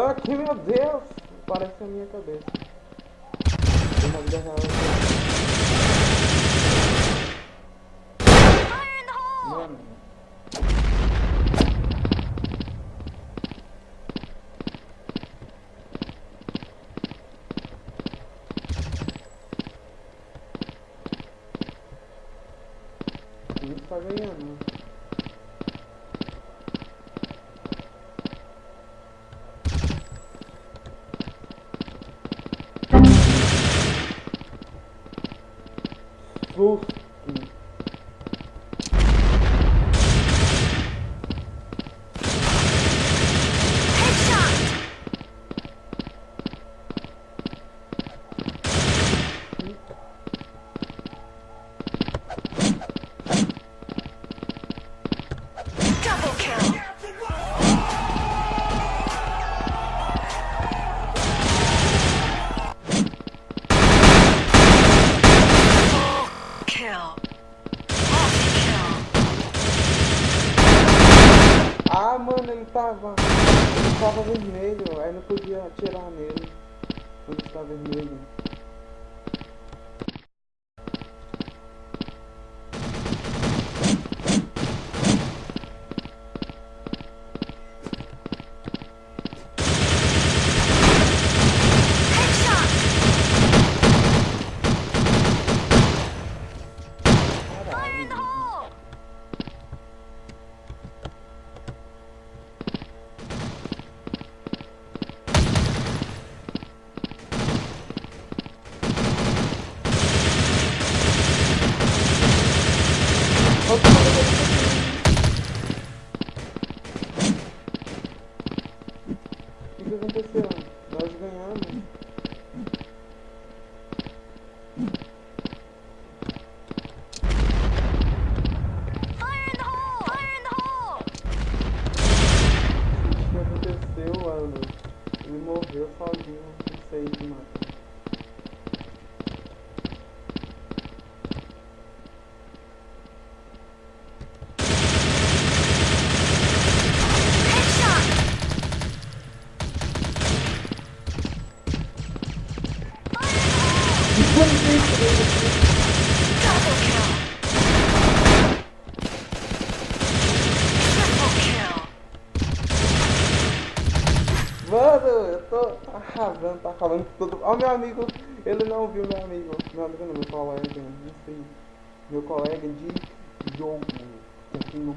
aqui, meu Deus! Parece a minha cabeça. Na vida real. Susto. Tava. Tava vermelho, aí não podia atirar nele. Quando está vermelho. Que, aconteceu? Nós ganhamos. Fire in the hole! Fire in the hole! O que aconteceu, mano? Ele morreu sozinho, não sei de matar. Headshot! Fire in the hole! Double kill! Triple kill! Mano, eu tô arrasando, tá falando todo Ó, meu amigo, ele não viu meu amigo. Meu amigo não, meu colega, não sei. Meu colega de jogo. Aqui não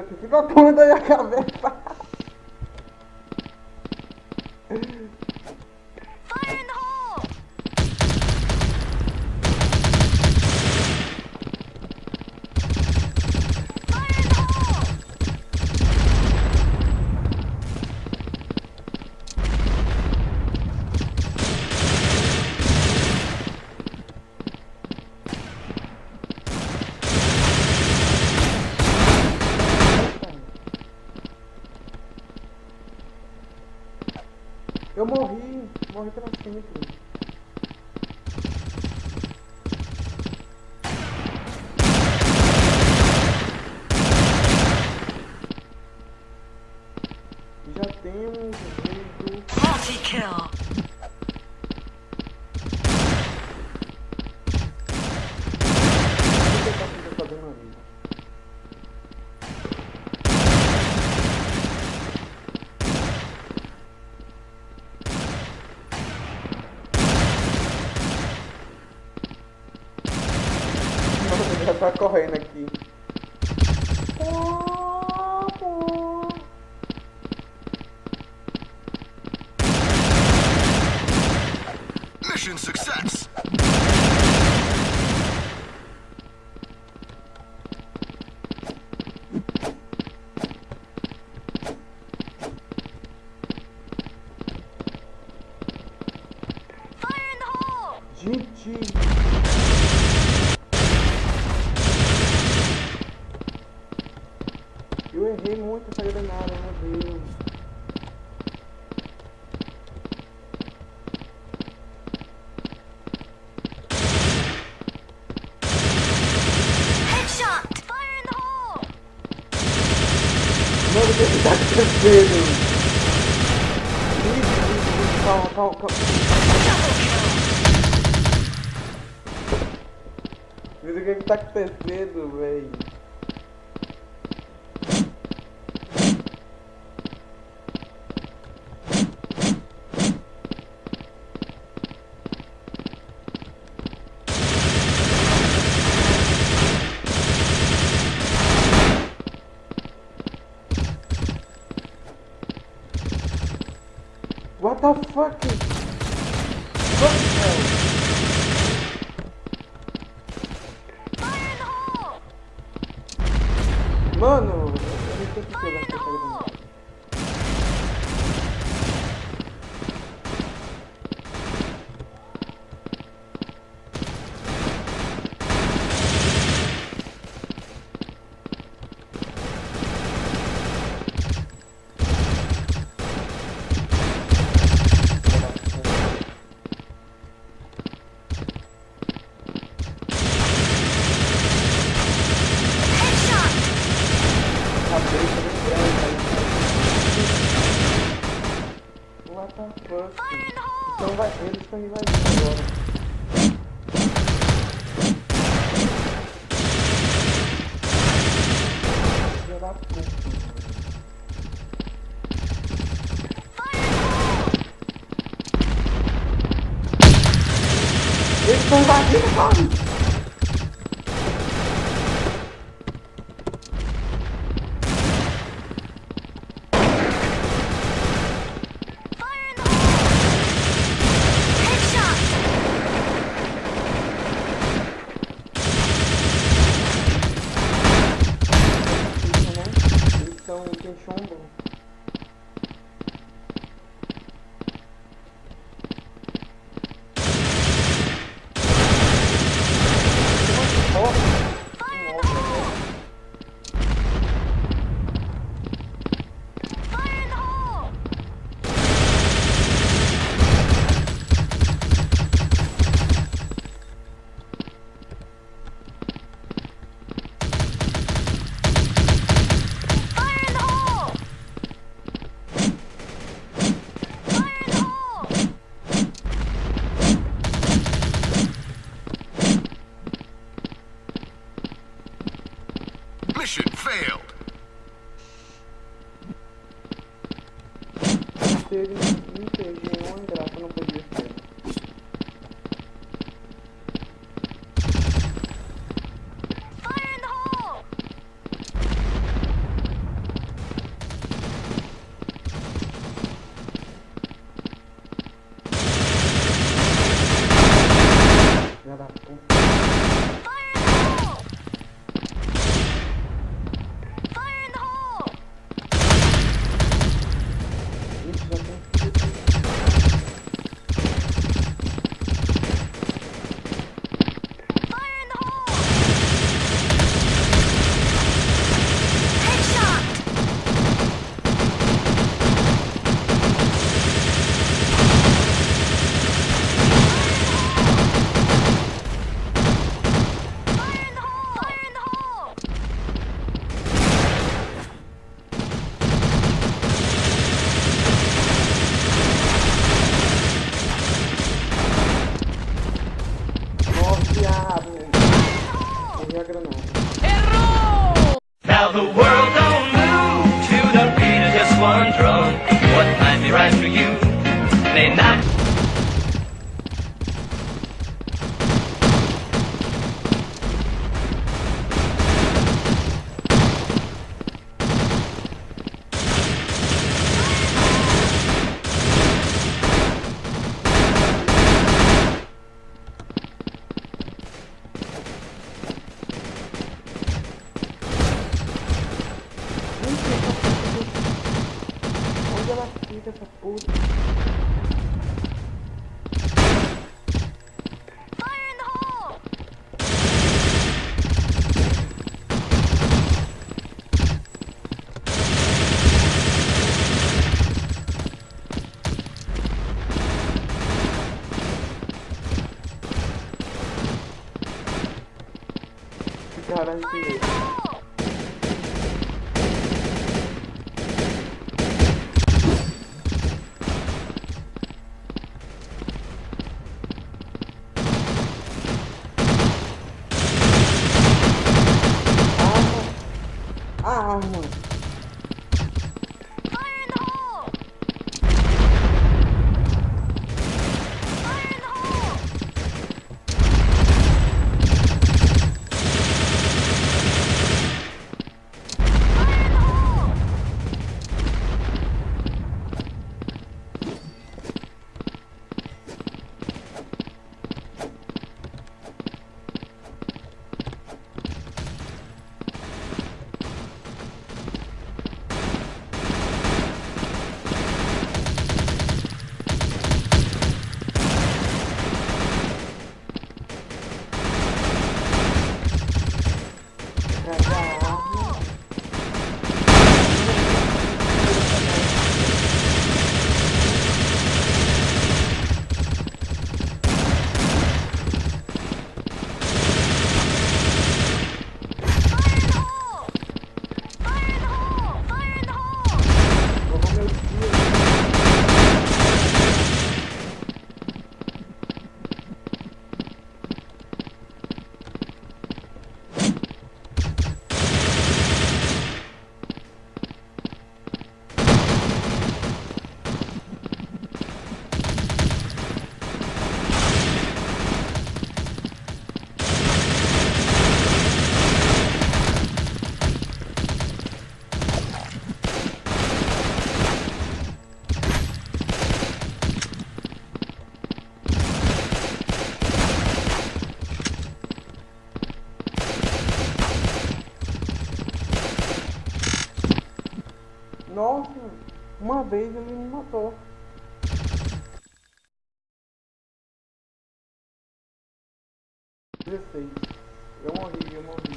O que ficou a porra da minha cabeça. Eu morri, morri pra sempre. tá correndo aqui. Mission success. Gente... Calma, calma, calma. Mas o que, é que tá acontecendo, velho. What the fuck? What the hell? Mano! ele vai vir agora. Eles estão invadindo, corre! night. downward vez ele me matou. Dezesseis. Eu morri, eu morri.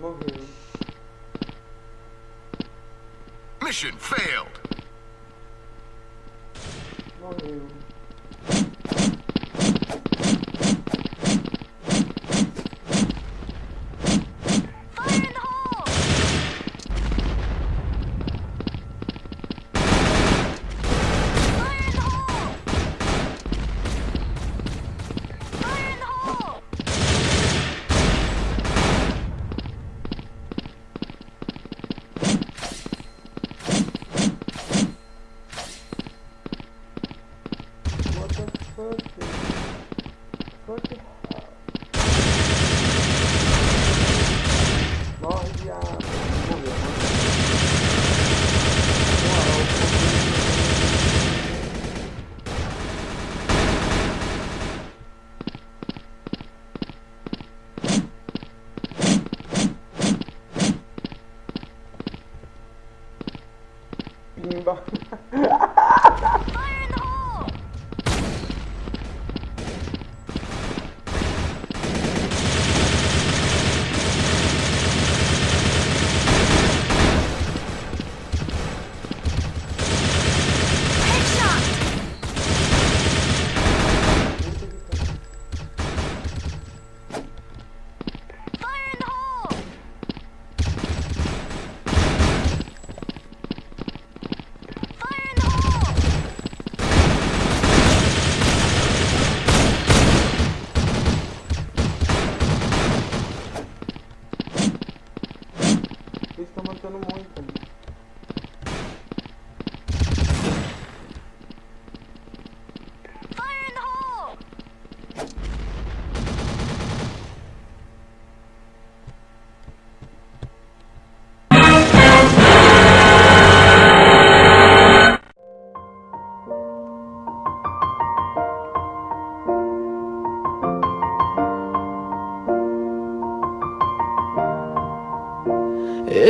Morri. Mission failed. Morreu.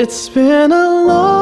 It's been a long